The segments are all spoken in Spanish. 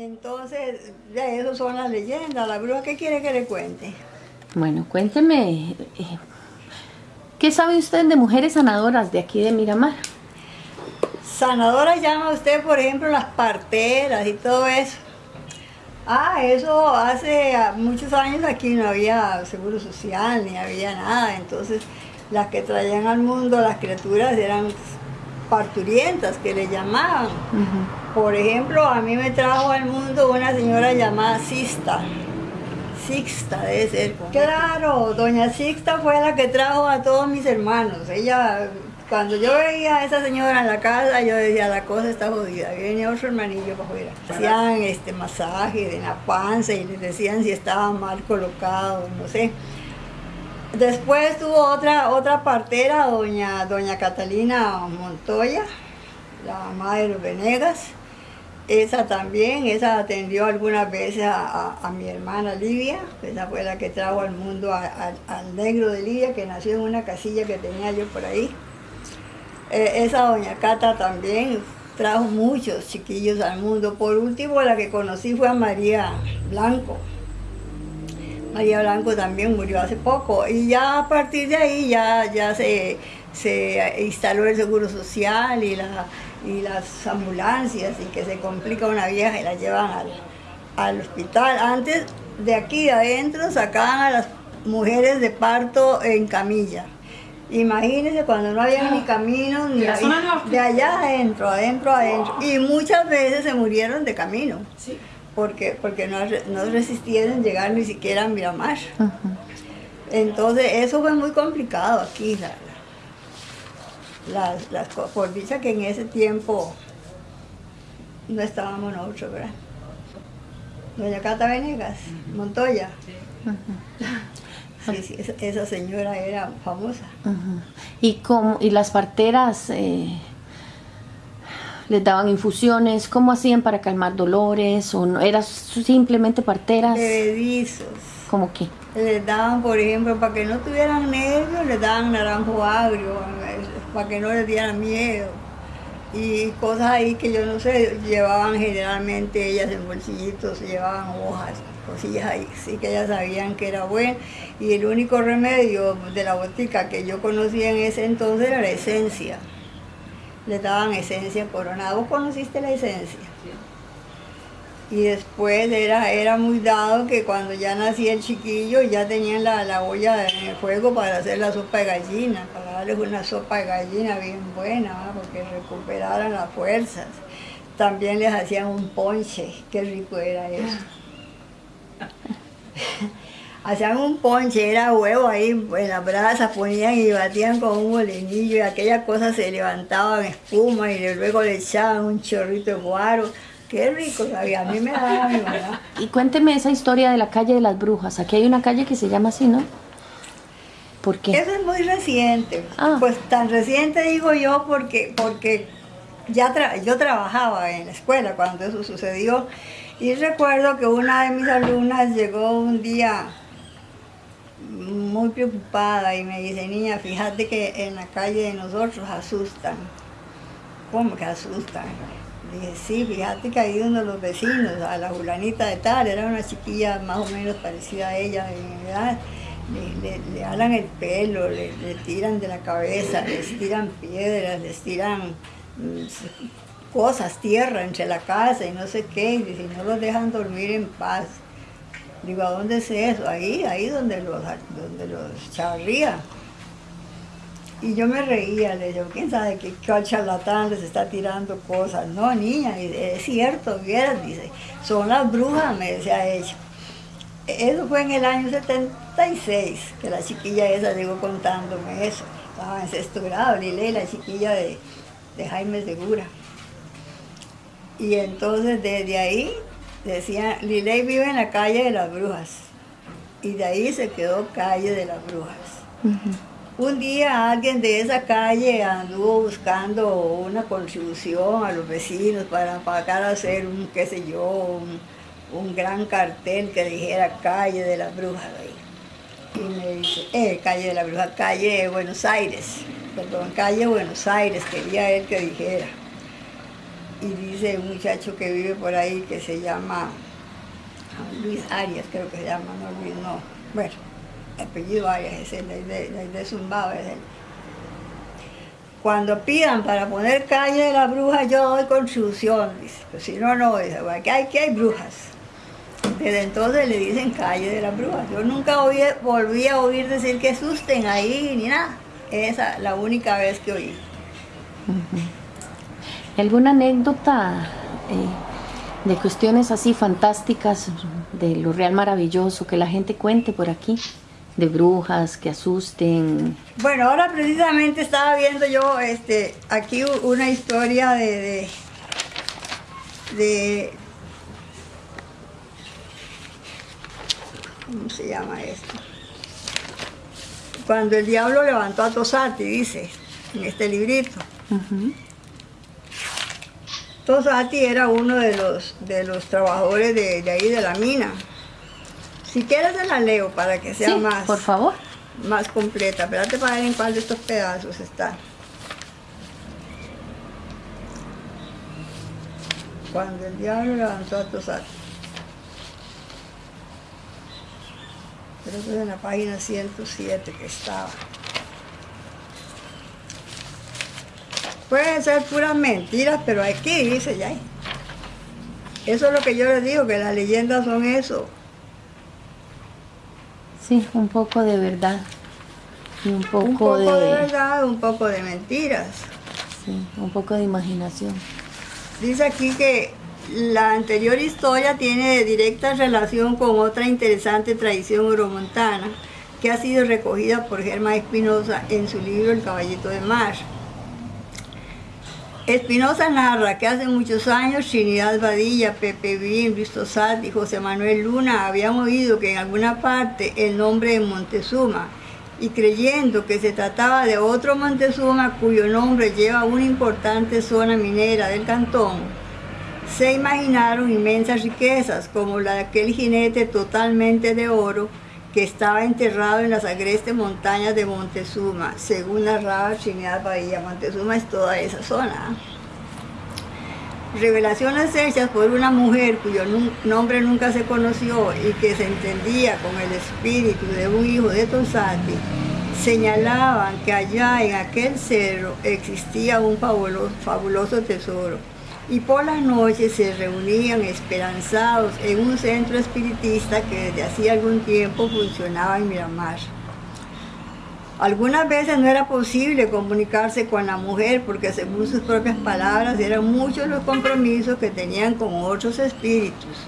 Entonces, ya eso son las leyendas. ¿La bruja qué quiere que le cuente? Bueno, cuénteme, eh, ¿qué sabe usted de mujeres sanadoras de aquí de Miramar? Sanadoras llama usted, por ejemplo, las parteras y todo eso. Ah, eso hace muchos años aquí no había seguro social, ni había nada. Entonces, las que traían al mundo las criaturas eran parturientas, que le llamaban. Por ejemplo, a mí me trajo al mundo una señora llamada Sista. Sixta debe ser. Claro, doña Sixta fue la que trajo a todos mis hermanos. Ella, cuando yo veía a esa señora en la casa, yo decía, la cosa está jodida. Venía otro hermanillo para afuera. Hacían este masaje de la panza y les decían si estaba mal colocado, no sé. Después tuvo otra, otra partera, doña, doña Catalina Montoya, la madre de los Venegas. Esa también, esa atendió algunas veces a, mi hermana Livia, esa fue la que trajo al mundo al negro de Livia, que nació en una casilla que tenía yo por ahí. Eh, esa doña Cata también trajo muchos chiquillos al mundo. Por último, la que conocí fue a María Blanco. María Blanco también murió hace poco y ya a partir de ahí ya, ya se, instaló el seguro social y, la, y las ambulancias y que se complica una vieja y la llevan al, hospital. Antes de aquí adentro sacaban a las mujeres de parto en camilla. Imagínense cuando no había ni camino, ni de allá adentro, adentro, adentro. Y muchas veces se murieron de camino porque, porque no, no resistieron llegar ni siquiera a Miramar. Entonces eso fue muy complicado aquí, las, por dicha que en ese tiempo no estábamos nosotros, ¿verdad? Doña Cata Venegas, Montoya. Sí, sí, esa, señora era famosa. ¿Y, cómo, y las parteras... Eh, les daban infusiones, ¿cómo hacían para calmar dolores? ¿O no? ¿Eran simplemente parteras? Bebedizos. ¿Cómo qué? Les daban, por ejemplo, para que no tuvieran nervios, les daban naranjo agrio, para que no les dieran miedo. Y cosas ahí que yo no sé, llevaban generalmente ellas en bolsillitos, llevaban hojas, cosillas ahí, sí que ellas sabían que era bueno. Y el único remedio de la botica que yo conocía en ese entonces era la esencia le daban esencia coronada. ¿Vos conociste la esencia? Y después era, era muy dado que cuando ya nacía el chiquillo ya tenían la, la olla en el fuego para hacer la sopa de gallina, para darles una sopa de gallina bien buena, porque recuperaran las fuerzas. También les hacían un ponche, qué rico era eso. hacían un ponche, era huevo ahí en las brasas, ponían y batían con un molinillo y aquella cosa se levantaba en espuma y luego le echaban un chorrito de guaro. Qué rico sabía, a mí me daba mi mamá. Y cuénteme esa historia de la calle de las brujas. Aquí hay una calle que se llama así, ¿no? ¿Por qué? Eso es muy reciente. Ah. Pues tan reciente digo yo porque, porque ya yo trabajaba en la escuela cuando eso sucedió. Y recuerdo que una de mis alumnas llegó un día muy preocupada y me dice, niña, fíjate que en la calle de nosotros asustan. ¿Cómo que asustan? dije, sí, fíjate que ahí uno de los vecinos, a la fulanita de tal, era una chiquilla más o menos parecida a ella en edad, le, le, alan el pelo, le, tiran de la cabeza, les tiran piedras, les tiran mm, cosas, tierra entre la casa y no sé qué, y si no los dejan dormir en paz. Digo, ¿a dónde es eso? Ahí, ahí donde los, donde los charría. Y yo me reía, le digo, ¿quién sabe qué, charlatán les está tirando cosas? No, niña, es cierto, vieras, dice, son las brujas, me decía ella. Eso fue en el año 76, que la chiquilla esa llegó contándome eso. Estaba en sexto grado, Lile, la chiquilla de, de Jaime Segura. Y entonces desde ahí Decía, Liley vive en la calle de las brujas. Y de ahí se quedó calle de las brujas. Un día alguien de esa calle anduvo buscando una contribución a los vecinos para pagar a hacer un, qué sé yo, un, gran cartel que dijera calle de las brujas. Y me dice, eh, calle de la bruja, calle de Buenos Aires, perdón, calle Buenos Aires, quería él que dijera. Y dice un muchacho que vive por ahí que se llama Luis Arias, creo que se llama, no Luis, no. Bueno, apellido Arias es el de, de, de Zumbado, es él. Cuando pidan para poner calle de la bruja, yo doy contribución, dice. Pero si no, no, dice, aquí hay, aquí hay brujas. Desde entonces le dicen calle de la bruja. Yo nunca volví a oír decir que asusten ahí ni nada. Esa la única vez que oí. ¿Alguna anécdota eh, de cuestiones así fantásticas de lo real maravilloso que la gente cuente por aquí? De brujas que asusten. Bueno, ahora precisamente estaba viendo yo este, aquí una historia de, de, de ¿cómo se llama esto? Cuando el diablo levantó a Tosati, dice, en este librito. Tosati era uno de los, de los trabajadores de, de ahí de la mina. Si quieres te la leo para que sea Sí, más, por favor. más completa. Espérate para ver en cuál de estos pedazos está. Cuando el diablo levantó a Tosati. Creo que es en la página 107 que estaba. Pueden ser puras mentiras, pero aquí dice ya. Eso es lo que yo les digo, que las leyendas son eso. Sí, un poco de verdad. Y un poco, Un poco de, de, verdad, un poco de mentiras. sí, un poco de imaginación. Dice aquí que la anterior historia tiene directa relación con otra interesante tradición euromontana que ha sido recogida por Germán Espinosa en su libro El Caballito de Mar. Espinosa narra que hace muchos años Trinidad Badilla, Pepe Bien, Luis Tosat y José Manuel Luna habían oído que en alguna parte el nombre de Montezuma y creyendo que se trataba de otro Montezuma cuyo nombre lleva una importante zona minera del cantón, se imaginaron inmensas riquezas como la de aquel jinete totalmente de oro que estaba enterrado en las agrestes montañas de Montezuma, según narraba Trinidad Bahía. Montezuma es toda esa zona. Revelaciones hechas por una mujer cuyo nombre nunca se conoció y que se entendía con el espíritu de un hijo de Tosati, señalaban que allá en aquel cerro existía un fabuloso tesoro y por las noches se reunían esperanzados en un centro espiritista que desde hacía algún tiempo funcionaba en Miramar. Algunas veces no era posible comunicarse con la mujer porque según sus propias palabras eran muchos los compromisos que tenían con otros espíritus.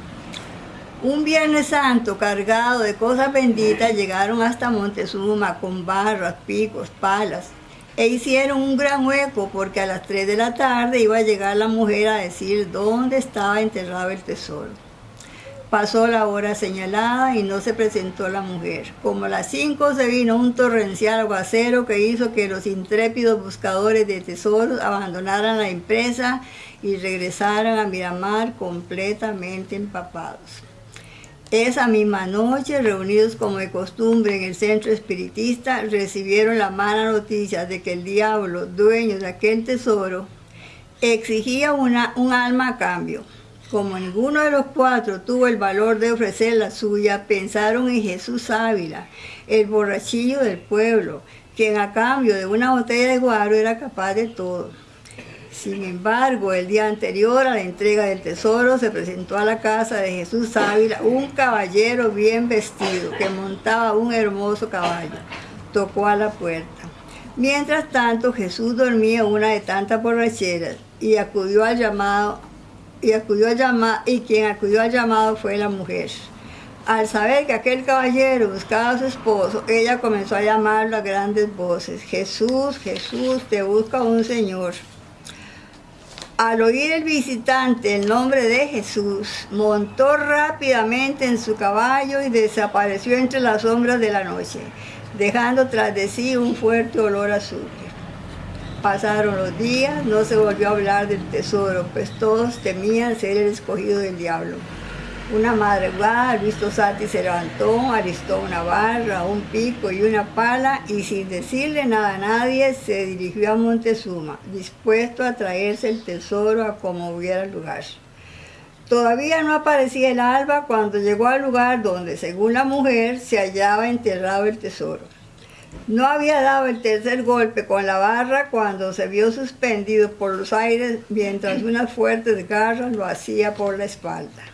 Un Viernes Santo cargado de cosas benditas llegaron hasta Montezuma con barras, picos, palas e hicieron un gran hueco porque a las 3 de la tarde iba a llegar la mujer a decir dónde estaba enterrado el tesoro. Pasó la hora señalada y no se presentó la mujer. Como a las 5 se vino un torrencial aguacero que hizo que los intrépidos buscadores de tesoros abandonaran la empresa y regresaran a Miramar completamente empapados. Esa misma noche, reunidos como de costumbre en el centro espiritista, recibieron la mala noticia de que el diablo, dueño de aquel tesoro, exigía una, un alma a cambio. Como ninguno de los cuatro tuvo el valor de ofrecer la suya, pensaron en Jesús Ávila, el borrachillo del pueblo, quien a cambio de una botella de guaro era capaz de todo. Sin embargo, el día anterior a la entrega del tesoro se presentó a la casa de Jesús Ávila un caballero bien vestido que montaba un hermoso caballo. Tocó a la puerta. Mientras tanto, Jesús dormía una de tantas borracheras y acudió al llamado y acudió al llamado y quien acudió al llamado fue la mujer. Al saber que aquel caballero buscaba a su esposo, ella comenzó a llamarlo a grandes voces. Jesús, Jesús, te busca un señor. Al oír el visitante el nombre de Jesús, montó rápidamente en su caballo y desapareció entre las sombras de la noche, dejando tras de sí un fuerte olor a azufre. Pasaron los días, no se volvió a hablar del tesoro, pues todos temían ser el escogido del diablo. Una madrugada, Luis Tosati se levantó, alistó una barra, un pico y una pala y sin decirle nada a nadie se dirigió a Montezuma, dispuesto a traerse el tesoro a como hubiera lugar. Todavía no aparecía el alba cuando llegó al lugar donde, según la mujer, se hallaba enterrado el tesoro. No había dado el tercer golpe con la barra cuando se vio suspendido por los aires mientras unas fuertes garras lo hacía por la espalda.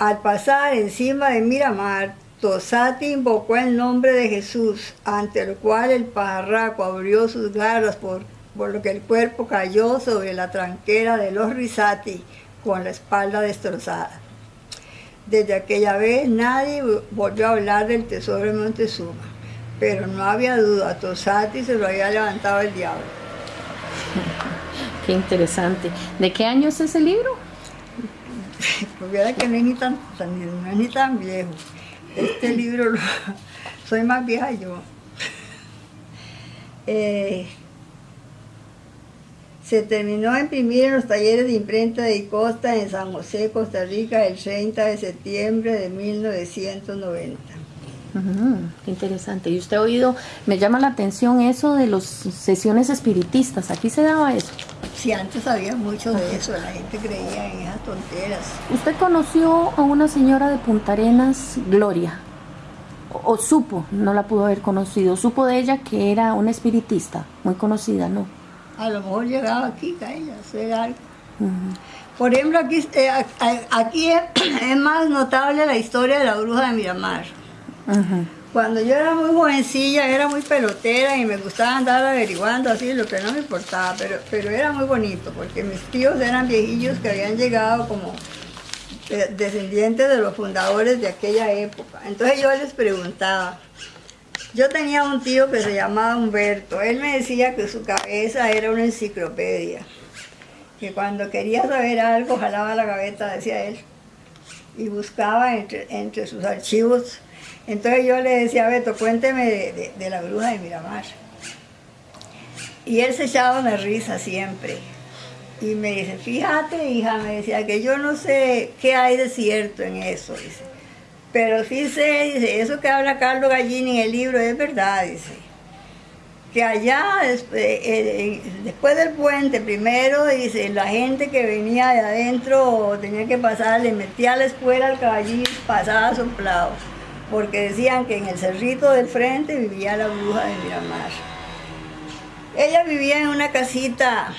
Al pasar encima de Miramar, Tosati invocó el nombre de Jesús, ante lo cual el pajarraco abrió sus garras por, por lo que el cuerpo cayó sobre la tranquera de los Risati con la espalda destrozada. Desde aquella vez nadie volvió a hablar del tesoro de Montezuma, pero no había duda, Tosati se lo había levantado el diablo. Qué interesante. ¿De qué año es ese libro? pues que no es ni tan, no es ni tan viejo. Este libro soy más vieja yo. Eh, se terminó de imprimir en los talleres de imprenta de Costa en San José, Costa Rica, el 30 de septiembre de 1990 qué interesante. Y usted ha oído, me llama la atención eso de las sesiones espiritistas. ¿Aquí se daba eso? Sí, antes había mucho de eso. La gente creía en esas tonteras. ¿Usted conoció a una señora de Punta Arenas, Gloria? O, supo, no la pudo haber conocido, supo de ella que era una espiritista, muy conocida, ¿no? A lo mejor llegaba aquí a ella hacer algo. Por ejemplo, aquí, eh, aquí es más notable la historia de la bruja de Miramar. Cuando yo era muy jovencilla, era muy pelotera y me gustaba andar averiguando así, lo que no me importaba, pero, pero era muy bonito porque mis tíos eran viejillos que habían llegado como descendientes de los fundadores de aquella época. Entonces yo les preguntaba, yo tenía un tío que se llamaba Humberto, él me decía que su cabeza era una enciclopedia, que cuando quería saber algo jalaba la gaveta, decía él, y buscaba entre, entre sus archivos entonces yo le decía a Beto, cuénteme de, la bruja de Miramar. Y él se echaba una risa siempre. Y me dice, fíjate hija, me decía que yo no sé qué hay de cierto en eso, dice. Pero sí sé, dice, eso que habla Carlos Gallini en el libro es verdad, dice. Que allá, eh, eh, después del puente, primero, dice, la gente que venía de adentro tenía que pasar, le metía la espuela al caballín, pasaba soplado porque decían que en el cerrito del frente vivía la bruja de Miramar. Ella vivía en una casita,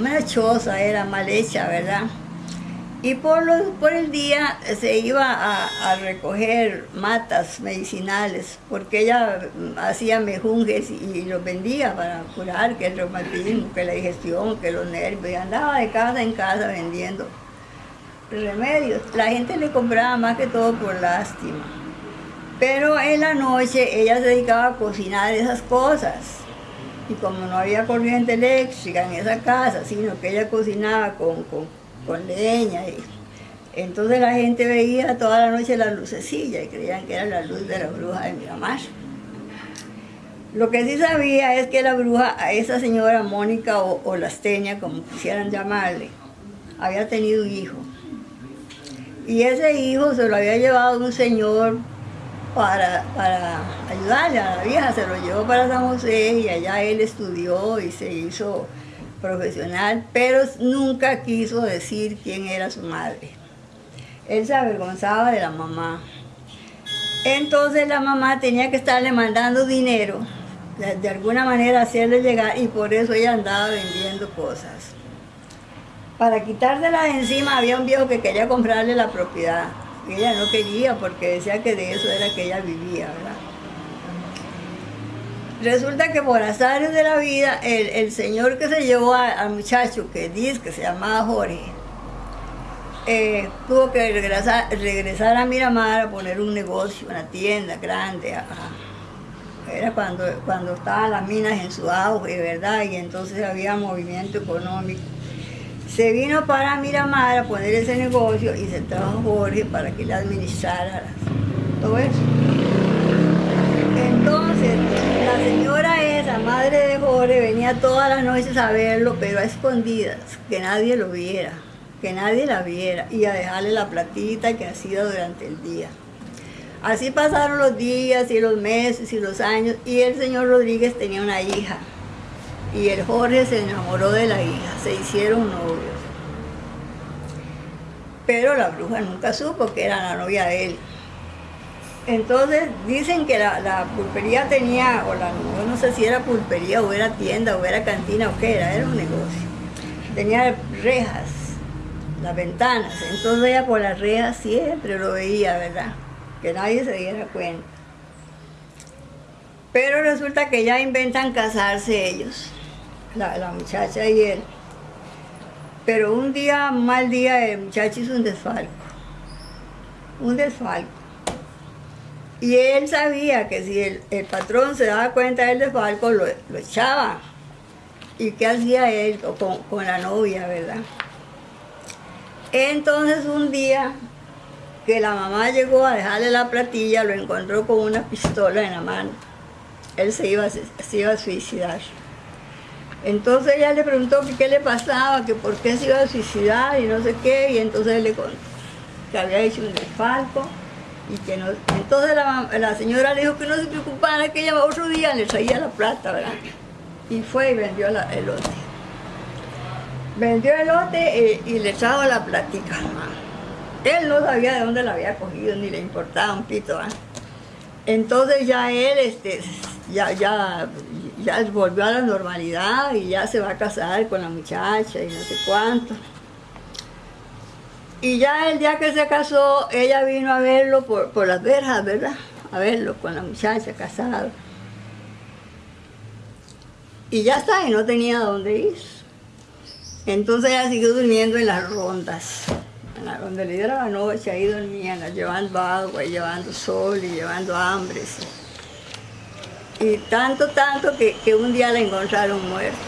una era mal hecha, ¿verdad? Y por, por el día se iba a, recoger matas medicinales, porque ella hacía mejunjes y, los vendía para curar, que el reumatismo, que la digestión, que los nervios, y andaba de casa en casa vendiendo remedios. La gente le compraba más que todo por lástima. Pero en la noche ella se dedicaba a cocinar esas cosas. Y como no había corriente eléctrica en esa casa, sino que ella cocinaba con, leña, y, entonces la gente veía toda la noche la lucecilla y creían que era la luz de la bruja de Miramar. Lo que sí sabía es que la bruja, a esa señora Mónica o, o Lasteña, como quisieran llamarle, había tenido un hijo. Y ese hijo se lo había llevado un señor para, para ayudarle a la vieja, se lo llevó para San José y allá él estudió y se hizo profesional, pero nunca quiso decir quién era su madre. Él se avergonzaba de la mamá. Entonces la mamá tenía que estarle mandando dinero, de, de alguna manera hacerle llegar, y por eso ella andaba vendiendo cosas. Para quitársela de encima había un viejo que quería comprarle la propiedad ella no quería porque decía que de eso era que ella vivía, ¿verdad? Resulta que por azares de la vida, el, señor que se llevó al muchacho, que dice que se llamaba Jorge, eh, tuvo que regresar, regresar a Miramar a poner un negocio, una tienda grande. Era cuando, cuando estaban las minas en su auge, ¿verdad? Y entonces había movimiento económico. Se vino para Miramar a poner ese negocio y se trajo Jorge para que le administrara todo eso. Entonces, la señora esa, madre de Jorge, venía todas las noches a verlo, pero a escondidas, que nadie lo viera, que nadie la viera y a dejarle la platita que hacía durante el día. Así pasaron los días y los meses y los años y el señor Rodríguez tenía una hija y el Jorge se enamoró de la hija, se hicieron novios. Pero la bruja nunca supo que era la novia de él. Entonces dicen que la, pulpería tenía, o la, no sé si era pulpería o era tienda o era cantina o qué era, era un negocio. Tenía rejas, las ventanas, entonces ella por las rejas siempre lo veía, ¿verdad? Que nadie se diera cuenta. Pero resulta que ya inventan casarse ellos, la, la muchacha y él. Pero un día, un mal día, el muchacho hizo un desfalco. Un desfalco y él sabía que si el, patrón se daba cuenta del desfalco, lo, lo echaba. ¿Y qué hacía él con, con la novia, verdad? Entonces un día que la mamá llegó a dejarle la platilla, lo encontró con una pistola en la mano. Él se iba, se iba a suicidar. Entonces ella le preguntó que qué le pasaba, que por qué se iba a suicidar y no sé qué, y entonces le contó que había hecho un desfalco y que no, entonces la, señora le dijo que no se preocupara, que ella otro día le traía la plata, ¿verdad? Y fue y vendió el lote. Vendió el lote eh, y, le trajo la plática. Él no sabía de dónde la había cogido, ni le importaba un pito. Entonces ya él este, ya, ya, ya volvió a la normalidad y ya se va a casar con la muchacha y no sé cuánto. Y ya el día que se casó, ella vino a verlo por, las verjas, ¿verdad? A verlo con la muchacha casada. Y ya está, y no tenía dónde ir. Entonces ella siguió durmiendo en las rondas. En la ronda le la noche, ahí dormían, llevando agua, y llevando sol y llevando hambre. Y tanto, tanto que, que un día la encontraron muerta.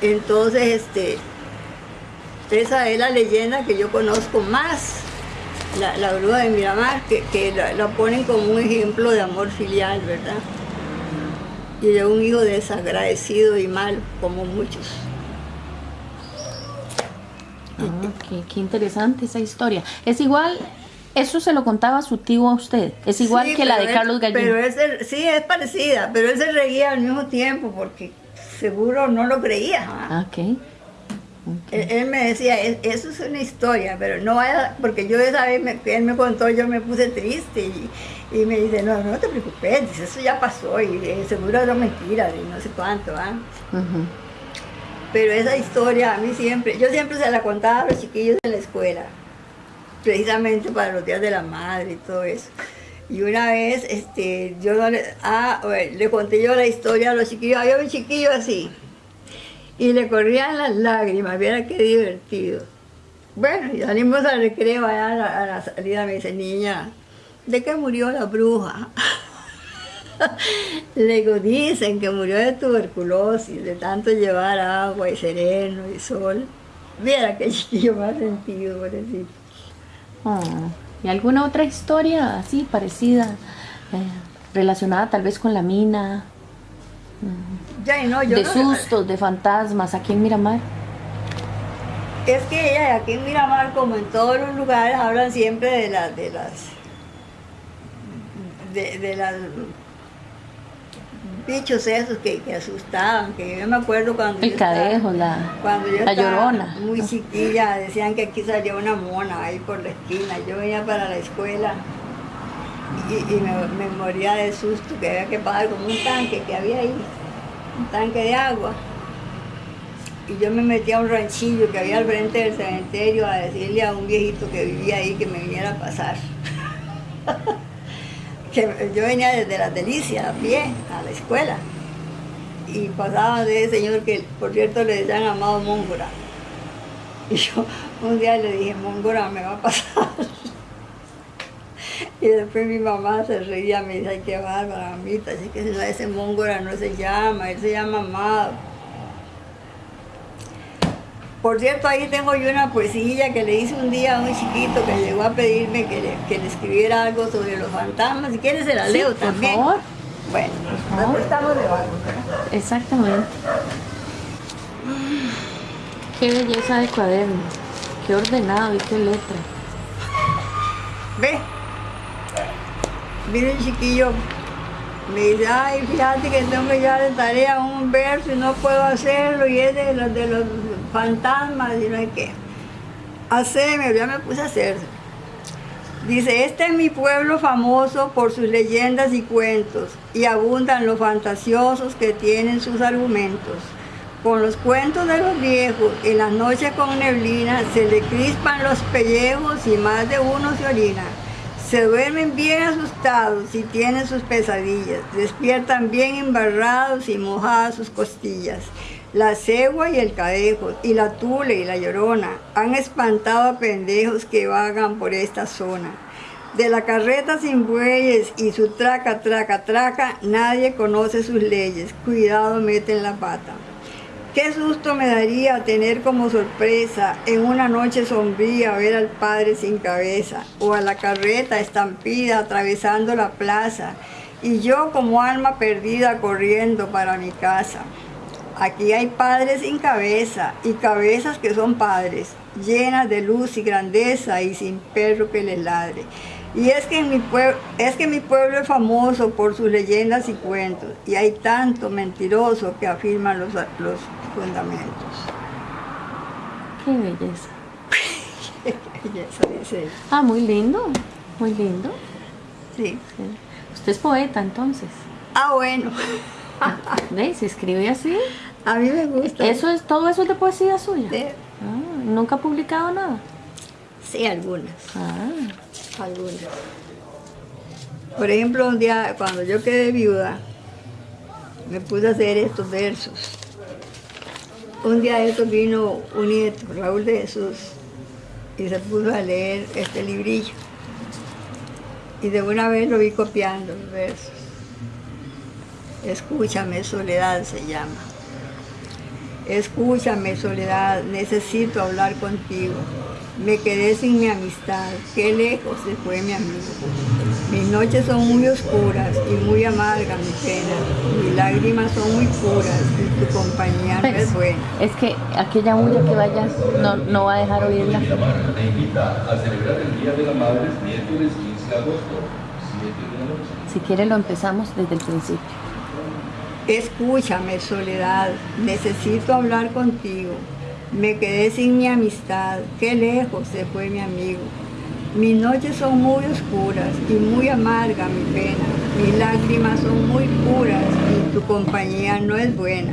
Entonces, este, esa es la leyenda que yo conozco más, la, la bruja de Miramar, que, la, ponen como un ejemplo de amor filial, ¿verdad? Y de un hijo desagradecido y mal, como muchos. Ah, qué, interesante esa historia. Es igual, eso se lo contaba su tío a usted. Es igual que la de Carlos Gallín. Pero sí, es parecida, pero él se reía al mismo tiempo porque seguro no lo creía. Ah, ok. Él, me decía, eso es una historia, pero no vaya, porque yo esa vez que él me contó, yo me puse triste y, me dice, no, no te preocupes, eso ya pasó y eh, seguro es mentira, y no sé cuánto, ¿ah? Pero esa historia a mí siempre, yo siempre se la contaba a los chiquillos de la escuela, precisamente para los días de la madre y todo eso. Y una vez, este, yo le, ah, le conté yo la historia a los chiquillos, había un chiquillo así, y le corrían las lágrimas, viera qué divertido. Bueno, y salimos al recreo allá a la, salida, me dice, niña, ¿de qué murió la bruja? Le dicen que murió de tuberculosis, de tanto llevar agua y sereno y sol. Viera qué chiquillo más sentido, pobrecito. Oh, ¿Y alguna otra historia así parecida, eh, relacionada tal vez con la mina? de sustos, de fantasmas, aquí en Miramar. Es que ella aquí en Miramar, como en todos los lugares, hablan siempre de las de las de, las bichos esos que, asustaban, que yo me acuerdo cuando el cadejo, la, cuando yo la llorona. muy chiquilla, decían que aquí salía una mona ahí por la esquina. Yo venía para la escuela y, me, moría de susto que había que pagar como un tanque que había ahí, un tanque de agua. Y yo me metí a un ranchillo que había al frente del cementerio a decirle a un viejito que vivía ahí que me viniera a pasar. que yo venía desde las delicias a pie a la escuela y pasaba de ese señor que por cierto le decían amado Móngora. Y yo un día le dije, Móngora me va a pasar. Y después mi mamá se reía, me dice, ay, qué bárbara, mamita, así que ese mongora no se llama, él se llama Amado. Por cierto, ahí tengo yo una poesía que le hice un día a un chiquito que llegó a pedirme que le, escribiera algo sobre los fantasmas. Si quieres se la leo también. Por favor. Bueno, estamos de Exactamente. Qué belleza de cuaderno. Qué ordenado y qué letra. Ve. Mire el chiquillo. Me dice, ay, fíjate que tengo que llevar de tarea un verso y no puedo hacerlo. Y es de los, de los fantasmas y no hay qué. Haceme, ya me puse a hacerlo. Dice, este es mi pueblo famoso por sus leyendas y cuentos, y abundan los fantasiosos que tienen sus argumentos. Con los cuentos de los viejos, en las noches con neblina, se le crispan los pellejos y más de uno se orina. Se duermen bien asustados y tienen sus pesadillas, despiertan bien embarrados y mojadas sus costillas. La cegua y el cadejo, y la tule y la llorona, han espantado a pendejos que vagan por esta zona. De la carreta sin bueyes y su traca, traca, traca, nadie conoce sus leyes. Cuidado, meten la pata. Qué susto me daría tener como sorpresa en una noche sombría ver al padre sin cabeza o a la carreta estampida atravesando la plaza y yo como alma perdida corriendo para mi casa. Aquí hay padres sin cabeza y cabezas que son padres, llenas de luz y grandeza y sin perro que les ladre. Y es que, mi pueblo, es que mi pueblo es famoso por sus leyendas y cuentos, y hay tanto mentiroso que afirman los, los fundamentos. Qué belleza. Qué belleza, dice él. Ah, muy lindo, muy lindo. Sí. Sí. Usted es poeta entonces. Ah, bueno. ¿Ve? Se escribe así. A mí me gusta. Eso es, todo eso es de poesía suya. Sí, Ah, Nunca ha publicado nada. sí, algunas. Ah, algunas. Por ejemplo, un día cuando yo quedé viuda, me puse a hacer estos versos. Un día de estos vino un nieto, Raúl de Jesús, y se puso a leer este librillo. Y de una vez lo vi copiando los versos. Escúchame, soledad se llama. Escúchame, soledad, necesito hablar contigo. Me quedé sin mi amistad, qué lejos se fue mi amigo. Mis noches son muy oscuras y muy amargas mi pena. Mis lágrimas son muy puras y tu compañía no es buena. es que aquella bulla que vaya no, no va a dejar oírla. Te invita a celebrar el Día de la Madre miércoles 15 de agosto, 7 de la noche. Si quiere lo empezamos desde el principio. Escúchame, soledad, necesito hablar contigo. Me quedé sin mi amistad, qué lejos se fue mi amigo. Mis noches son muy oscuras y muy amarga mi pena. Mis lágrimas son muy puras y tu compañía no es buena.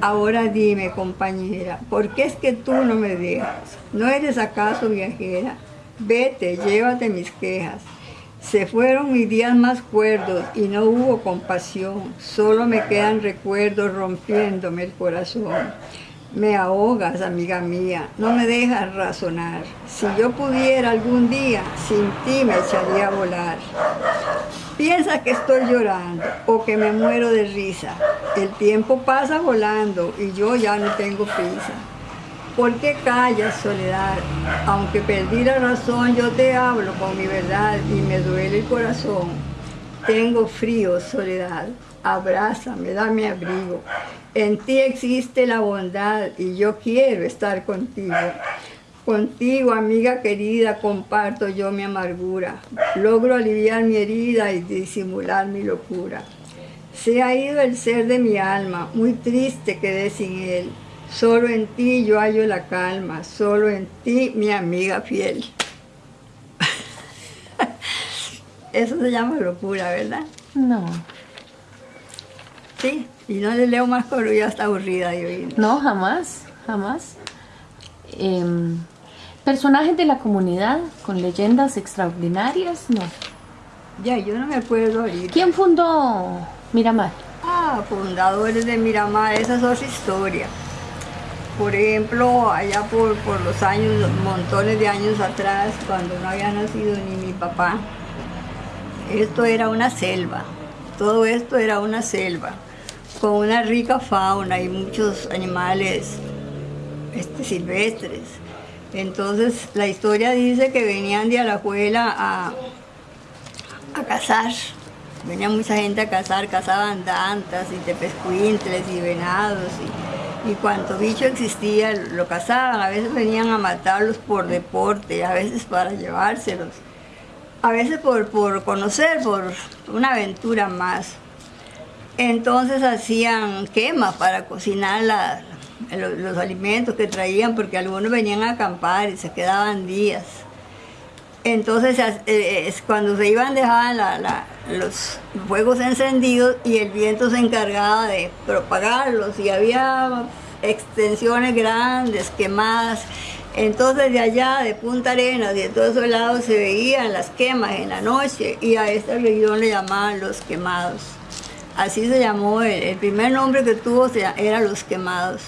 Ahora dime, compañera, ¿por qué es que tú no me dejas? ¿No eres acaso viajera? Vete, llévate mis quejas. Se fueron mis días más cuerdos y no hubo compasión, solo me quedan recuerdos rompiéndome el corazón. Me ahogas, amiga mía, no me dejas razonar. Si yo pudiera algún día, sin ti me echaría a volar. Piensa que estoy llorando o que me muero de risa. El tiempo pasa volando y yo ya no tengo prisa. ¿Por qué callas, soledad? Aunque perdí la razón, yo te hablo con mi verdad y me duele el corazón. Tengo frío, soledad. Abrázame, dame abrigo. En ti existe la bondad y yo quiero estar contigo. Contigo, amiga querida, comparto yo mi amargura. Logro aliviar mi herida y disimular mi locura. Se ha ido el ser de mi alma, muy triste quedé sin él. Solo en ti yo hallo la calma, solo en ti mi amiga fiel. Eso se llama locura, ¿verdad? No, Sí, y no le leo más porque ya está aburrida oír. no, jamás, jamás. Em, personajes de la comunidad con leyendas extraordinarias, no. Ya, yo no me acuerdo ahorita. ¿Quién fundó Miramar? Ah, fundadores de Miramar, esa es otra historia. Por ejemplo, allá por, por los años, montones de años atrás, cuando no había nacido ni mi papá, esto era una selva. Todo esto era una selva, con una rica fauna y muchos animales este, silvestres. Entonces, la historia dice que venían de Alajuela a, a cazar. Venía mucha gente a cazar, cazaban dantas y tepescuintles y venados y cuanto bicho existía lo cazaban. A veces venían a matarlos por deporte, a veces para llevárselos, a veces por, por conocer, por una aventura más. Entonces hacían quemas para cocinar los alimentos que traían, porque algunos venían a acampar y se quedaban días. Entonces eh, eh, cuando se iban dejaban los fuegos encendidos y el viento se encargaba de propagarlos y había extensiones grandes, quemadas. Entonces de allá, de Punta Arenas y de todos esos lados se veían las quemas en la noche y a esta región le llamaban los quemados. Así se llamó, el, el primer nombre que tuvo era los quemados.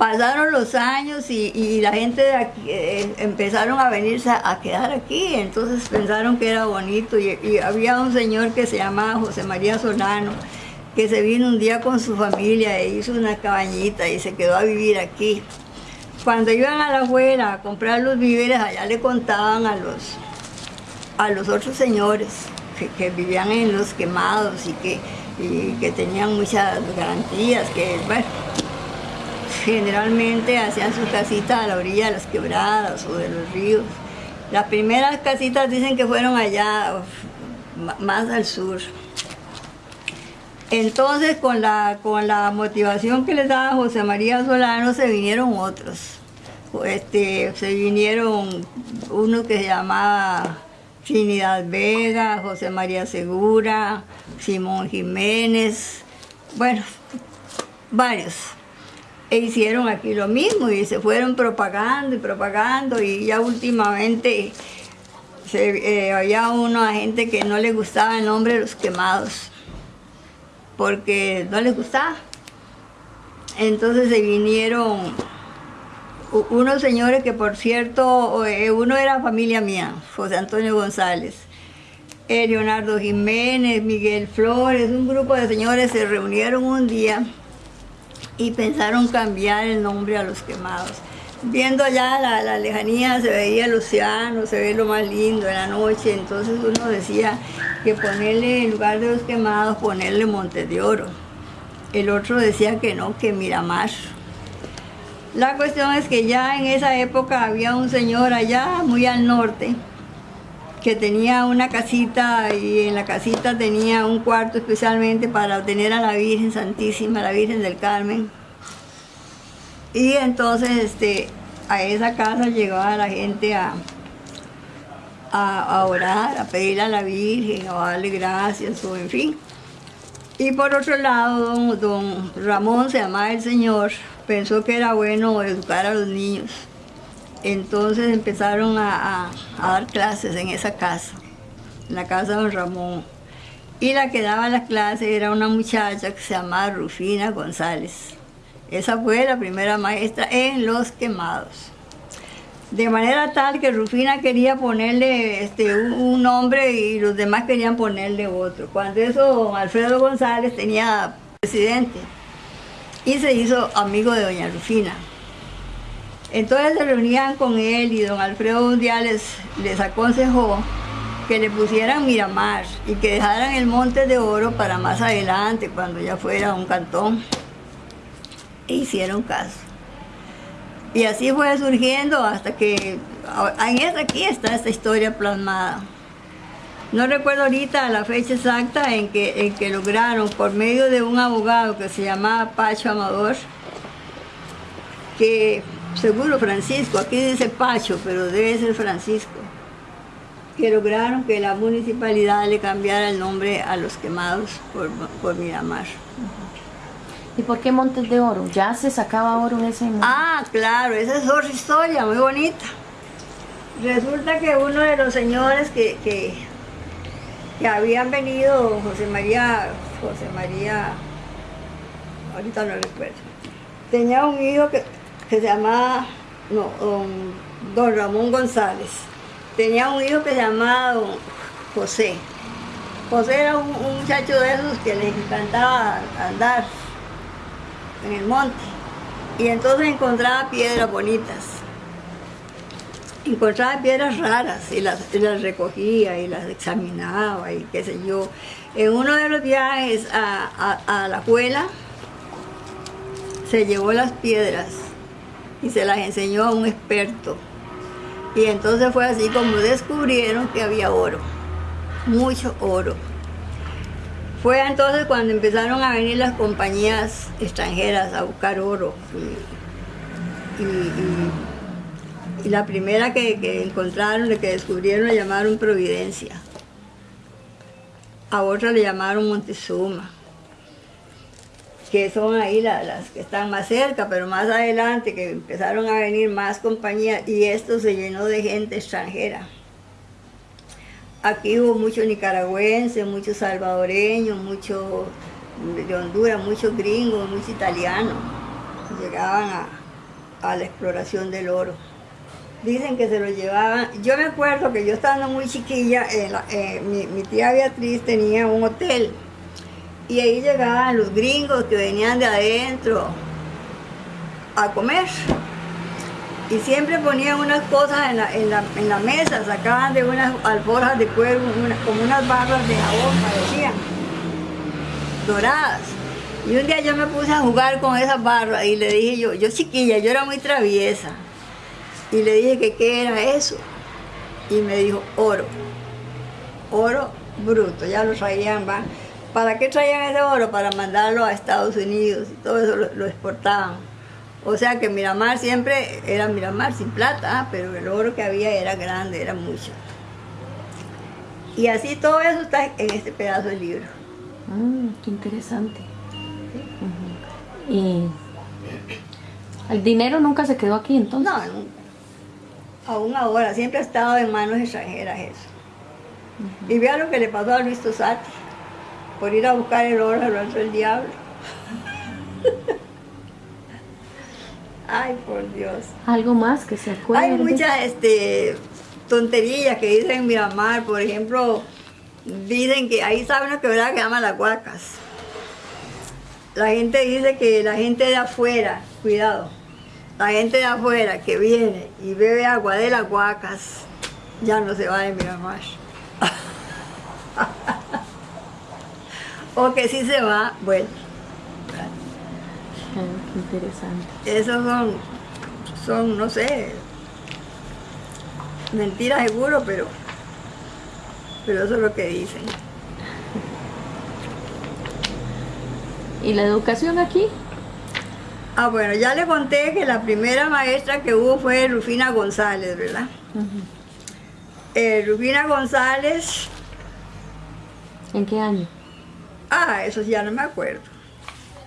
Pasaron los años y, la gente de aquí, eh, empezaron a venirse a, quedar aquí, entonces pensaron que era bonito y, había un señor que se llamaba José María Solano, que se vino un día con su familia e hizo una cabañita y se quedó a vivir aquí. Cuando iban a la afuera a comprar los víveres, allá le contaban a los, a los otros señores que, que vivían en los quemados y que, y que tenían muchas garantías, que bueno, generalmente hacían sus casitas a la orilla de las quebradas o de los ríos. Las primeras casitas dicen que fueron allá, más al sur. Entonces, con la, con la motivación que les daba José María Solano, se vinieron otros. Este, se vinieron uno que se llamaba Trinidad Vega, José María Segura, Simón Jiménez, bueno, varios. E hicieron aquí lo mismo y se fueron propagando y propagando y ya últimamente se, eh, había una gente que no le gustaba el nombre de los quemados porque no les gustaba. Entonces se vinieron unos señores que por cierto, eh, uno era familia mía, José Antonio González, eh, Leonardo Jiménez, Miguel Flores, un grupo de señores se reunieron un día y pensaron cambiar el nombre a los quemados. Viendo allá la, lejanía se veía el océano, se ve lo más lindo en la noche, entonces uno decía que ponerle en lugar de los quemados, ponerle Monte de Oro. El otro decía que no, que Miramar. La cuestión es que ya en esa época había un señor allá, muy al norte, que tenía una casita y en la casita tenía un cuarto especialmente para tener a la Virgen Santísima, la Virgen del Carmen. Y entonces este, a esa casa llegaba la gente a, a, orar, a pedirle a la Virgen, a darle gracias, o en fin. Y por otro lado, don, don Ramón, se llamaba el señor, pensó que era bueno educar a los niños. Entonces empezaron a, dar clases en esa casa, en la casa de don Ramón. Y la que daba las clases era una muchacha que se llamaba Rufina González. Esa fue la primera maestra en Los Quemados. De manera tal que Rufina quería ponerle este, un, un nombre y los demás querían ponerle otro. Cuando eso, don Alfredo González tenía presidente y se hizo amigo de doña Rufina. Entonces se reunían con él y don Alfredo un les, aconsejó que le pusieran Miramar y que dejaran el Monte de Oro para más adelante, cuando ya fuera un cantón. E hicieron caso. Y así fue surgiendo hasta que aquí está esta historia plasmada. No recuerdo ahorita la fecha exacta en que lograron, por medio de un abogado que se llamaba Pacho Amador, que seguro Francisco, aquí dice Pacho, pero debe ser Francisco, que lograron que la municipalidad le cambiara el nombre a los quemados por, por Miramar. ¿Y por qué Montes de Oro? ¿Ya se sacaba oro en ese momento? Ah, claro, esa es otra historia muy bonita. Resulta que uno de los señores que, que, que habían venido, José María, José María, ahorita no recuerdo, tenía un hijo que, que se llamaba, no, don, Ramón González. Tenía un hijo que se llamaba don José. José era un, muchacho de esos que les encantaba andar en el monte. Y entonces encontraba piedras bonitas. Encontraba piedras raras y las, recogía y las examinaba y qué sé yo. En uno de los viajes a- a la escuela, se llevó las piedras y se las enseñó a un experto. Y entonces fue así como descubrieron que había oro, mucho oro. Fue entonces cuando empezaron a venir las compañías extranjeras a buscar oro. Y, la primera que, que encontraron, que descubrieron, la llamaron Providencia. A otra le llamaron Montezuma que son ahí la- las que están más cerca, pero más adelante que empezaron a venir más compañías y esto se llenó de gente extranjera. Aquí hubo muchos nicaragüenses, muchos salvadoreños, muchos de Honduras, muchos gringos, muchos italianos. Llegaban a, la exploración del oro. Dicen que se lo llevaban. Yo me acuerdo que yo estando muy chiquilla, eh, mi tía Beatriz tenía un hotel y ahí llegaban los gringos que venían de adentro a comer. Y siempre ponían unas cosas en la, en la- en la mesa, sacaban de unas alforjas de cuero como unas barras de jabón, parecían, doradas. Y un día yo me puse a jugar con esas barras y le dije yo, yo chiquilla, yo era muy traviesa. Y le dije que qué era eso. Y me dijo, oro. Oro bruto, ya lo traían, ¿va? ¿Para qué traían ese oro? Para mandarlo a Estados Unidos y todo eso lo, lo exportaban. O sea que Miramar siempre era Miramar sin plata, ah, pero el oro que había era grande, era mucho. Y así todo eso está en este pedazo de libro. Mm, qué interesante. Y el dinero nunca se quedó aquí entonces. No, nunca. Aún ahora, siempre ha estado en manos extranjeras eso. Y vea lo que le pasó a Luis Tosati. Por ir a buscar el oro lo hizo el diablo. Ay, por Dios. Algo más que se acuerde. Hay muchas este, tonterías que dicen en Miramar, por ejemplo, dicen que ahí sabe una quebrada que llama Las Huacas. La gente dice que la gente de afuera, cuidado, la gente de afuera que viene y bebe agua de las Huacas, ya no se va de Miramar. o que si se va, bueno. Qué interesante. Esos son, son, no sé, mentiras seguro, pero, pero eso es lo que dicen. ¿Y la educación aquí? Ah, bueno, ya le conté que la primera maestra que hubo fue Rufina González, ¿verdad? Eh, Rufina González, ¿En qué año? Ah, eso ya no me acuerdo.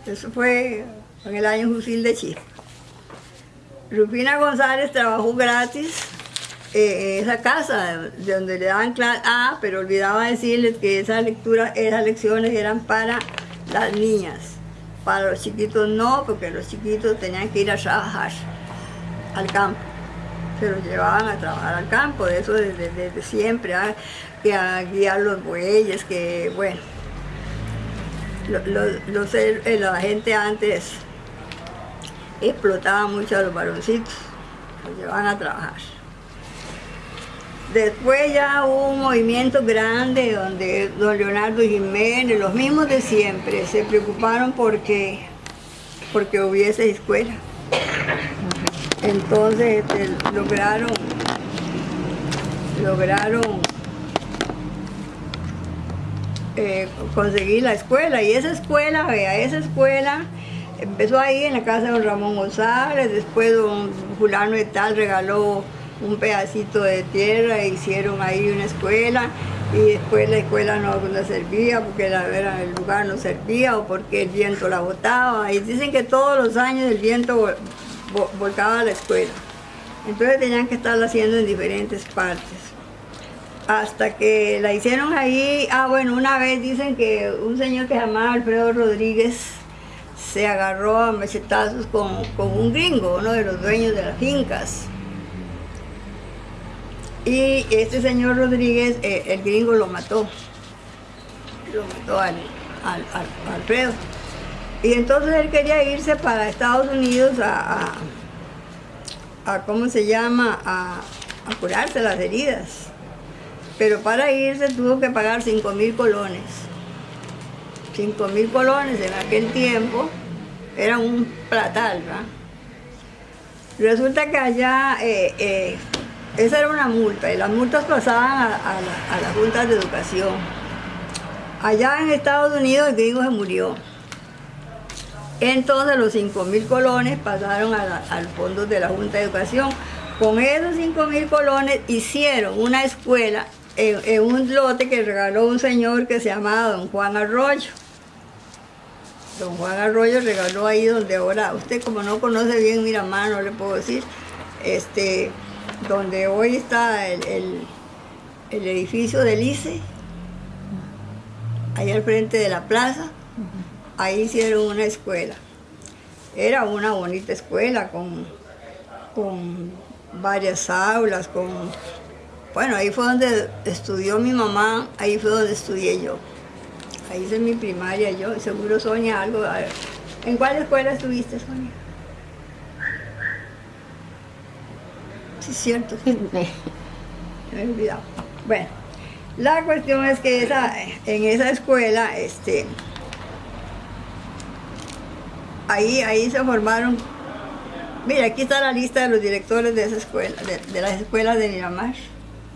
Eso fue en el año Fusil de Chispa. Rufina González trabajó gratis eh, en esa casa de donde le daban clase, ah, pero olvidaba decirles que esas lecturas, esas lecciones eran para las niñas. Para los chiquitos no, porque los chiquitos tenían que ir a trabajar al campo. Se los llevaban a trabajar al campo, de eso desde, desde siempre, ah, que a guiar los bueyes, que bueno. Lo- lo- los- eh, la gente antes explotaba mucho a los varoncitos, los llevaban a trabajar. Después ya hubo un movimiento grande donde don Leonardo Jiménez, los mismos de siempre, se preocuparon porque, porque hubiese escuela. Entonces este, lograron, lograron eh, conseguir la escuela. Y esa escuela, vea, esa escuela empezó ahí en la casa de don Ramón González, después don fulano de tal regaló un pedacito de tierra e hicieron ahí una escuela y después la escuela no, no servía porque la, era- el lugar no servía o porque el viento la botaba y dicen que todos los años el viento vol- vo- volcaba la escuela. Entonces tenían que estarla haciendo en diferentes partes hasta que la hicieron ahí, ah bueno, una vez dicen que un señor que se llamaba Alfredo Rodríguez se agarró a machetazos con, con un gringo, uno de los dueños de las fincas. Y este señor Rodríguez, eh, el gringo lo mató, lo mató al, al- al- Alfredo. Y entonces él quería irse para Estados Unidos a, a- ¿cómo se llama?, a curarse las heridas. Pero para irse tuvo que pagar 5 mil colones. 5 mil colones en aquel tiempo era un platal, ¿verdad? Resulta que allá, eh, eh, esa era una multa, y las multas pasaban a, la- a las juntas de educación. Allá en Estados Unidos el gringo se murió. Entonces los 5 mil colones pasaron al fondo de la Junta de Educación. Con esos 5 mil colones hicieron una escuela en, un lote que regaló un señor que se llamaba Don Juan Arroyo. Don Juan Arroyo regaló ahí donde ahora, usted como no conoce bien Miramar, no le puedo decir, este, donde hoy está el, el- el edificio del ICE, ahí al frente de la plaza, ahí hicieron una escuela. Era una bonita escuela con, con varias aulas, con... Bueno, ahí fue donde estudió mi mamá, ahí fue donde estudié yo. Ahí hice mi primaria yo, seguro Sonia algo. a ver, ¿En cuál escuela estuviste, Sonia? Sí, es cierto, me he olvidado. Bueno, la cuestión es que esa, en esa escuela, este, ahí, ahí se formaron, mira, aquí está la lista de los directores de esa escuela, de, de las escuelas de Miramar,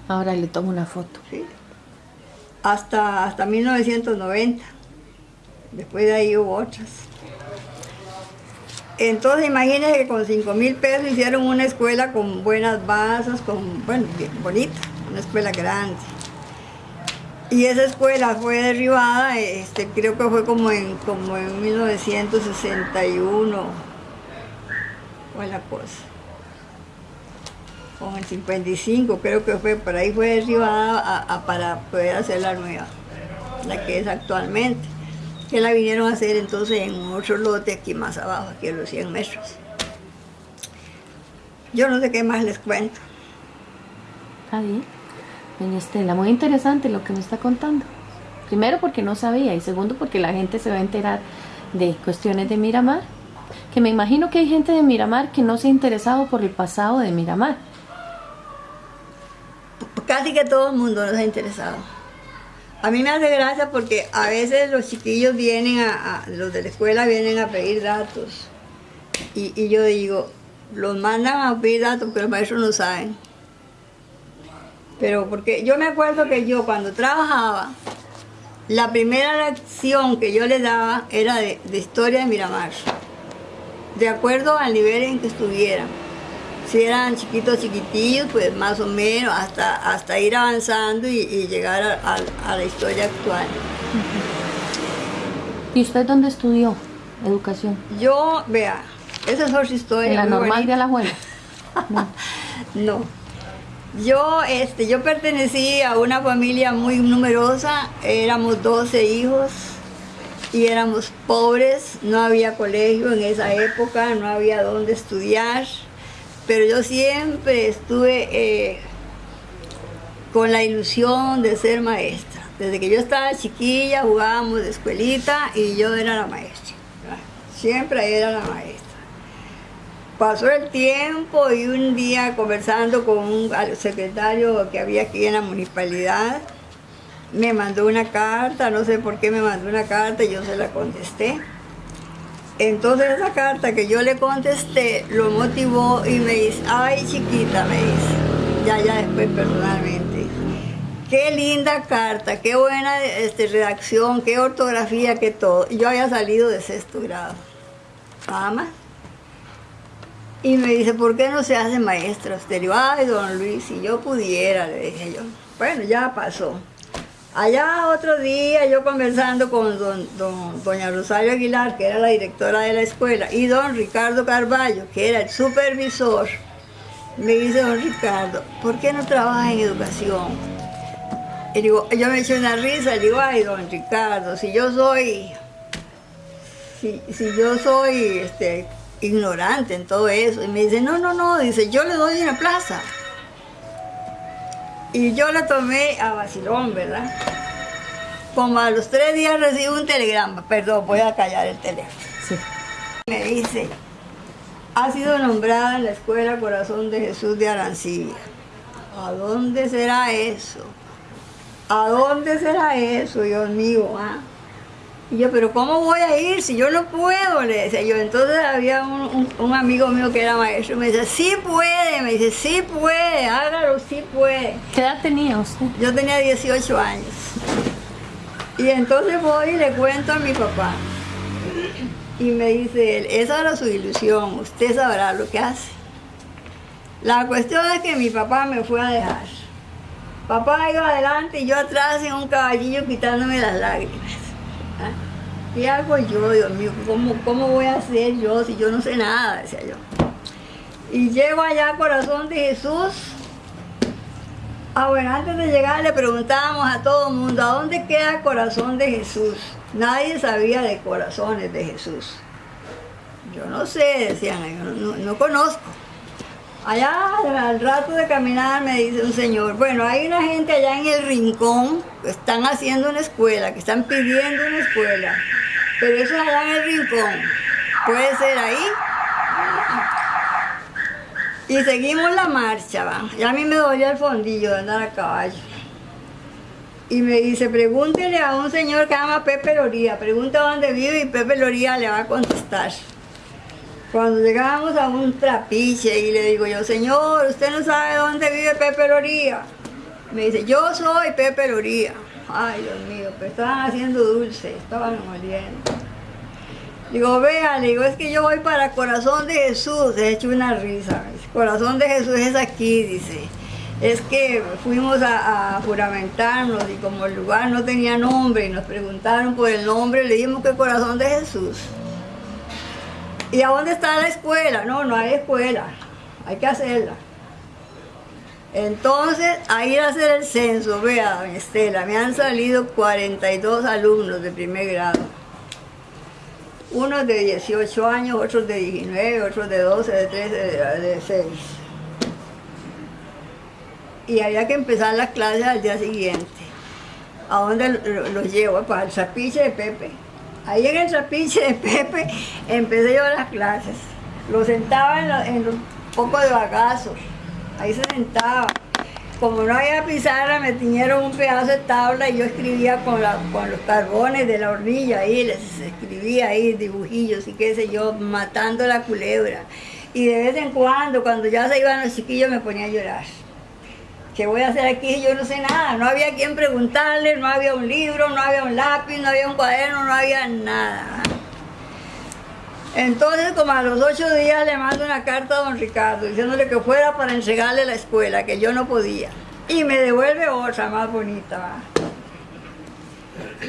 Ahora le tomo una foto. ¿sí? hasta, hasta 1990. Después de ahí hubo otras. Entonces imagínense que con 5 mil pesos hicieron una escuela con buenas bases, con, bueno, bien bonita, una escuela grande. Y esa escuela fue derribada, este, creo que fue como en, como en 1961, fue la cosa. O en 55, creo que fue, por ahí fue derribada para poder hacer la nueva, la que es actualmente. Que la vinieron a hacer entonces en otro lote aquí más abajo, aquí a los 100 metros. Yo no sé qué más les cuento. Está bien. Estela, muy interesante lo que me está contando. Primero porque no sabía y segundo porque la gente se va a enterar de cuestiones de Miramar. Que me imagino que hay gente de Miramar que no se ha interesado por el pasado de Miramar. Casi que todo el mundo nos ha interesado. A mí me hace gracia porque a veces los chiquillos vienen a, los de la escuela vienen a pedir datos. Y, y yo digo, los mandan a pedir datos porque los maestros no saben. Pero porque yo me acuerdo que yo cuando trabajaba, la primera lección que yo les daba era de, de historia de Miramar, de acuerdo al nivel en que estuvieran. Si eran chiquitos, chiquitillos, pues más o menos, hasta, hasta ir avanzando y, y llegar a, a- a la historia actual. ¿Y usted dónde estudió educación? Yo, vea, esa es otra historia. En la normal bonita. de Alajuela. No. No. Yo, este, yo pertenecí a una familia muy numerosa, éramos 12 hijos y éramos pobres, no había colegio en esa época, no había dónde estudiar, pero yo siempre estuve eh, con la ilusión de ser maestra. Desde que yo estaba chiquilla jugábamos de escuelita y yo era la maestra. Siempre era la maestra. Pasó el tiempo y un día conversando con un secretario que había aquí en la municipalidad, me mandó una carta, no sé por qué me mandó una carta y yo se la contesté. Entonces esa carta que yo le contesté lo motivó y me dice, ay chiquita, me dice, ya, ya después personalmente. Qué linda carta, qué buena este, redacción, qué ortografía, qué todo. Yo había salido de sexto grado, nada más. Y me dice, ¿por qué no se hace maestra? Usted le digo, ay, don Luis, si yo pudiera, le dije yo. Bueno, ya pasó. Allá otro día yo conversando con don, doña Rosario Aguilar, que era la directora de la escuela, y don Ricardo Carballo, que era el supervisor, me dice don Ricardo, ¿por qué no trabaja en educación? Y digo, yo me eché una risa, le digo, ay, don Ricardo, si yo soy, si, si yo soy este, ignorante en todo eso. Y me dice, no, no, no, dice, yo le doy una plaza. Y yo la tomé a vacilón, ¿verdad? Como a los tres días recibo un telegrama, perdón, voy a callar el teléfono. Sí. Me dice, ha sido nombrada en la Escuela Corazón de Jesús de Arancibia. ¿A dónde será eso? ¿A dónde será eso, Dios mío? ah? Y yo, pero ¿cómo voy a ir si yo no puedo? Le decía yo. Entonces había un, un- un amigo mío que era maestro y me decía, sí puede, me dice, sí puede, hágalo, sí puede. ¿Qué edad tenía usted? Yo tenía 18 años. Y entonces voy y le cuento a mi papá. Y me dice él, esa era su ilusión, usted sabrá lo que hace. La cuestión es que mi papá me fue a dejar. Papá iba adelante y yo atrás en un caballillo quitándome las lágrimas. ¿Qué hago yo, Dios mío? ¿Cómo, ¿Cómo voy a hacer yo si yo no sé nada? Decía yo. Y llego allá, corazón de Jesús, Ah, bueno, antes de llegar le preguntábamos a todo el mundo, ¿a dónde queda corazón de Jesús? Nadie sabía de corazones de Jesús. Yo no sé, decían, yo no conozco. Allá al rato de caminar me dice un señor, bueno, hay una gente allá en el rincón que están haciendo una escuela, que están pidiendo una escuela, pero eso es allá en el rincón. ¿Puede ser ahí? Y seguimos la marcha, va. Y a mí me dolía el fondillo de andar a caballo. Y me dice, pregúntele a un señor que llama Pepe Loría, pregunta dónde vive y Pepe Loría le va a contestar. Cuando llegábamos a un trapiche y le digo yo, señor, ¿usted no sabe dónde vive Pepe Loría? Me dice, yo soy Pepe Loría. Ay, Dios mío, pero estaban haciendo dulce, estaban moliendo. Digo, vea, digo, es que yo voy para Corazón de Jesús. He hecho una risa. Corazón de Jesús es aquí, dice. Es que fuimos a, a juramentarnos y como el lugar no tenía nombre y nos preguntaron por el nombre, le dijimos que Corazón de Jesús. ¿Y a dónde está la escuela? No, no hay escuela. Hay que hacerla. Entonces, a ir a hacer el censo, vea, doña Estela, me han salido 42 alumnos de primer grado unos de 18 años, otros de 19, otros de 12, de 13, de, de 6. Y había que empezar las clases al día siguiente. ¿A dónde lo- los llevo? Para el trapiche de Pepe. Ahí en el trapiche de Pepe empecé yo las clases. Lo sentaba en, la- en los pocos de bagazos. Ahí se sentaba. Como no había pizarra, me tiñeron un pedazo de tabla y yo escribía con, los carbones de la hornilla ahí, les escribía ahí dibujillos y qué sé yo, matando la culebra. Y de vez en cuando, cuando ya se iban los chiquillos, me ponía a llorar. ¿Qué voy a hacer aquí? Yo no sé nada. No había quien preguntarle, no había un libro, no había un lápiz, no había un cuaderno, no había nada. Entonces, como a los ocho días le mando una carta a don Ricardo diciéndole que fuera para entregarle la escuela, que yo no podía. Y me devuelve otra más bonita.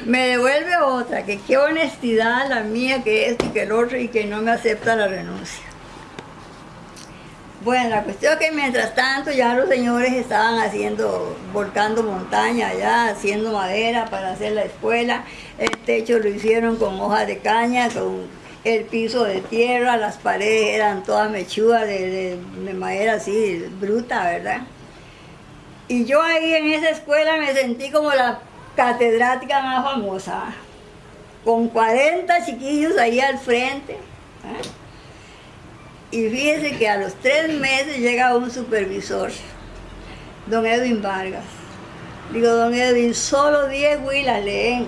Me devuelve otra, que qué honestidad la mía que es y que el otro y que no me acepta la renuncia. Bueno, la cuestión es que mientras tanto ya los señores estaban haciendo, volcando montaña allá, haciendo madera para hacer la escuela. El techo lo hicieron con hojas de caña, con el piso de tierra, las paredes eran todas mechudas de, de- de madera así, bruta, ¿verdad? Y yo ahí en esa escuela me sentí como la catedrática más famosa, con 40 chiquillos ahí al frente. ¿eh? Y fíjese que a los tres meses llega un supervisor, don Edwin Vargas. Digo, don Edwin, solo 10 huilas leen.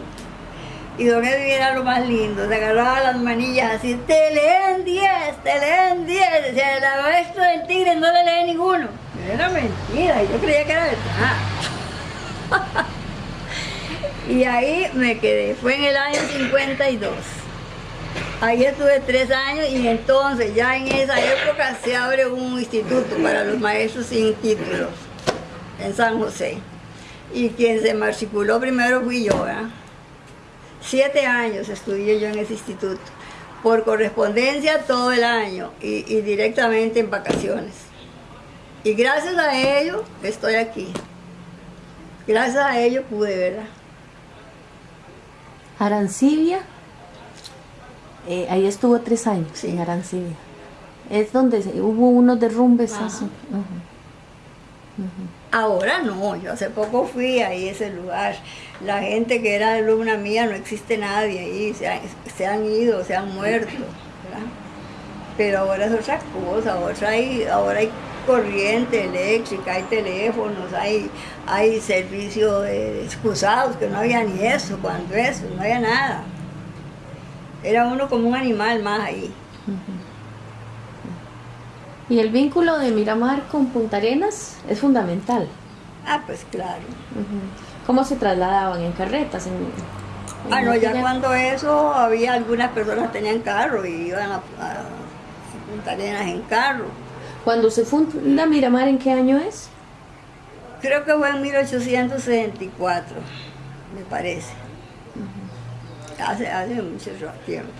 Y don Edwin lo más lindo, se agarraba las manillas así, te leen 10, te leen 10. Decía, la maestra del tigre no le lee ninguno. Era mentira, yo creía que era verdad. y ahí me quedé, fue en el año 52. Ahí estuve tres años y entonces ya en esa época se abre un instituto para los maestros sin título en San José. Y quien se matriculó primero fui yo, ¿verdad? Siete años estudié yo en ese instituto, por correspondencia todo el año y, y directamente en vacaciones. Y gracias a ello estoy aquí. Gracias a ello pude, ¿verdad? Arancibia, eh, ahí estuvo tres años, Sí. en Arancibia. Es donde hubo unos derrumbes. Ajá. así. Ujú. Ahora no, yo hace poco fui ahí a ese lugar. La gente que era alumna mía no existe nadie ahí, se han, se han ido, se han muerto. ¿verdad? Pero ahora es otra cosa, ahora hay, ahora hay corriente eléctrica, hay teléfonos, hay, hay servicio excusados, que no había ni eso, cuando eso, no había nada. Era uno como un animal más ahí. Y el vínculo de Miramar con Punta Arenas es fundamental. Ah, pues claro. ¿Cómo se trasladaban? ¿En carretas? En, ah, no, ya cuando eso había algunas personas que tenían carro y iban a, a Punta Arenas en carro. Cuando se funda Miramar, ¿en qué año es? Creo que fue en 1864, me parece. hace, hace mucho tiempo.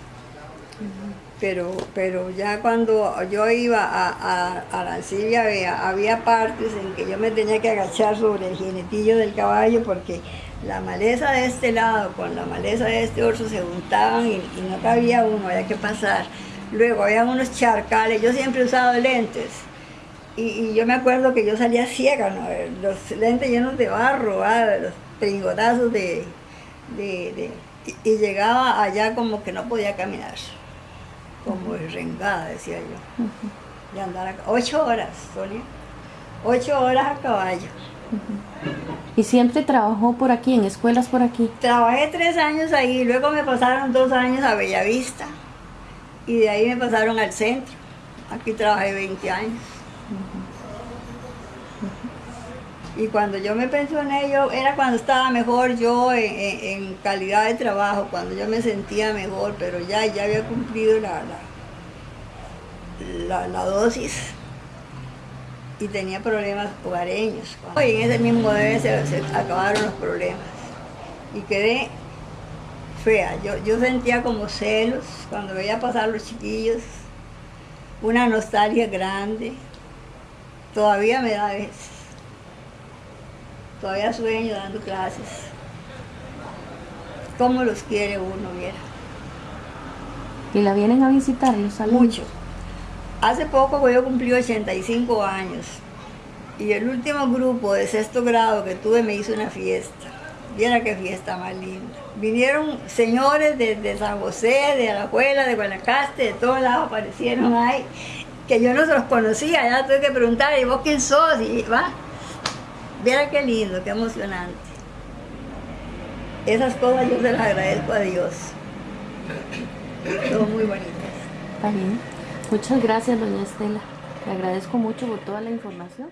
Pero, pero ya cuando yo iba a, a Arancibia había, partes en que yo me tenía que agachar sobre el jinetillo del caballo porque la maleza de este lado con la maleza de este otro se juntaban y, no cabía uno, había que pasar. Luego había unos charcales, yo siempre he usado lentes. Y, yo me acuerdo que yo salía ciega, los lentes llenos de barro, los pringotazos de, y, llegaba allá como que no podía caminar, como rengada, decía yo. Y andar ocho horas, Sonia, ocho horas a caballo. ¿Y siempre trabajó por aquí, en escuelas por aquí? Trabajé tres años ahí, luego me pasaron dos años a Bellavista y de ahí me pasaron al centro. Aquí trabajé 20 años. Y cuando yo me pensioné, yo, era cuando estaba mejor yo en, calidad de trabajo, cuando yo me sentía mejor, pero ya, ya había cumplido la, la, dosis y tenía problemas hogareños. Y en ese mismo debe se, acabaron los problemas y quedé fea. Yo, yo sentía como celos cuando veía pasar los chiquillos, una nostalgia grande. Todavía me da veces. Todavía sueño dando clases. ¿Cómo los quiere uno, viera? ¿Y la vienen a visitar los alumnos? Mucho. Hace poco yo cumplí 85 años y el último grupo de sexto grado que tuve me hizo una fiesta. Viera qué fiesta más linda. Vinieron señores de, San José, de Alajuela, de Guanacaste, de todos lados aparecieron ahí, que yo no se los conocía, ya tuve que preguntar, ¿y vos quién sos? Y va, viera qué lindo, qué emocionante. Esas cosas yo se las agradezco a Dios. Son muy bonitas. Está bien. Muchas gracias, doña Estela. Le agradezco mucho por toda la información.